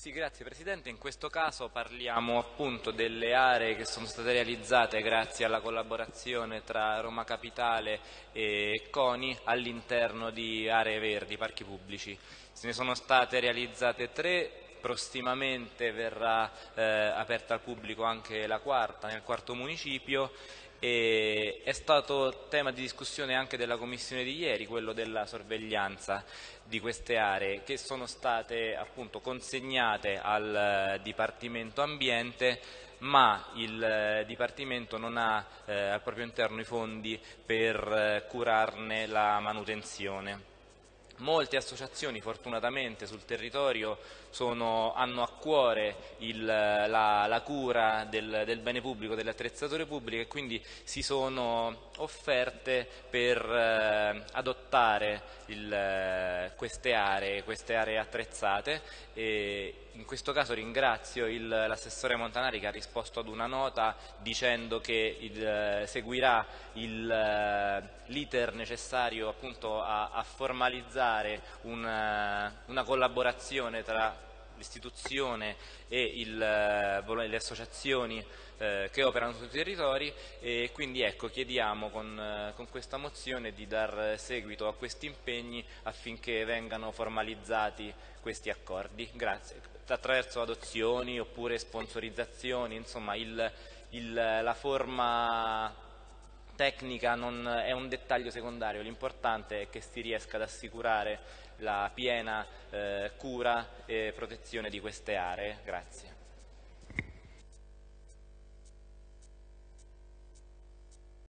Sì, grazie Presidente. In questo caso parliamo appunto delle aree che sono state realizzate grazie alla collaborazione tra Roma Capitale e CONI all'interno di aree verdi, parchi pubblici. Se ne sono state realizzate tre, prossimamente verrà eh, aperta al pubblico anche la quarta nel quarto municipio e è stato tema di discussione anche della commissione di ieri, quello della sorveglianza di queste aree che sono state appunto consegnate al eh, Dipartimento Ambiente ma il eh, Dipartimento non ha eh, al proprio interno i fondi per eh, curarne la manutenzione. Molte associazioni fortunatamente sul territorio sono, hanno a cuore il, la, la, cura del, del, bene pubblico, delle attrezzature pubbliche e quindi si sono offerte per eh, adottare il, eh, queste, aree, queste aree attrezzate e in questo caso ringrazio l'assessore Montanari che ha risposto ad una nota dicendo che il, eh, seguirà eh, l'iter necessario appunto a, a formalizzare una, una collaborazione tra l'istituzione e il, eh, le associazioni eh, che operano sui territori e quindi ecco, chiediamo con, eh, con, questa mozione di dar seguito a questi impegni affinché vengano formalizzati questi accordi. Grazie. Attraverso adozioni oppure sponsorizzazioni, insomma il, il, la forma tecnica non è un dettaglio secondario, l'importante è che si riesca ad assicurare la piena eh, cura e protezione di queste aree. Grazie.